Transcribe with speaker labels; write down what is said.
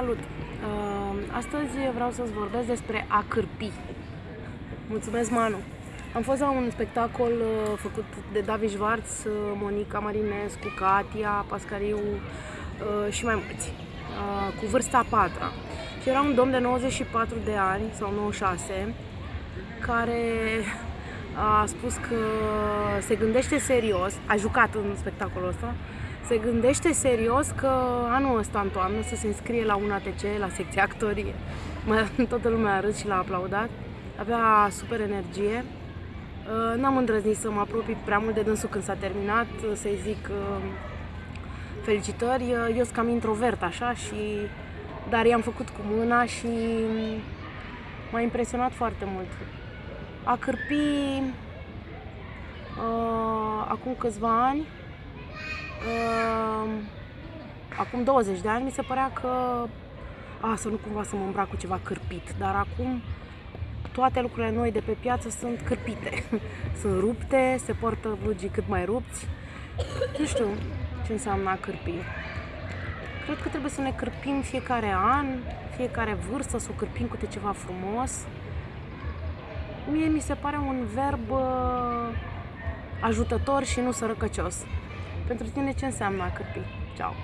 Speaker 1: Salut! Uh, Astăzi vreau să-ți vorbesc despre a cârpi. Mulțumesc, Manu! Am fost la un spectacol uh, făcut de David Schwartz, uh, Monica Marinescu, Katia, Pascariu uh, și mai mulți, uh, cu vârsta a patra. Și era un domn de 94 de ani, sau 96, care a spus că se gândește serios, a jucat în spectacolul ăsta, se gândește serios că anul ăsta, în toamnă, să se înscrie la un ATC, la secția actorie. Mă, toată lumea a râs și l-a aplaudat. Avea super energie. Uh, N-am îndrăznit să mă apropii prea mult de dânsul când s-a terminat, uh, să-i zic uh, felicitări. Uh, Eu sunt cam introvert așa și dar i-am făcut cu mâna și m-a impresionat foarte mult. A cârpi uh, acum câțiva ani uh, acum 20 de ani mi se părea că a, să nu cumva să mă îmbrac cu ceva cârpit, dar acum toate lucrurile noi de pe piață sunt cârpite. sunt rupte, se poartă blugii cât mai rupți. Nu știu ce înseamnă a cârpi. Cred că trebuie să ne cârpim fiecare an, fiecare vârstă, să o cârpim cu ceva frumos. Mie mi se pare un verb uh, ajutător și nu sărăcăcios. Pentru tine ce înseamnă a cârpi? Ceau!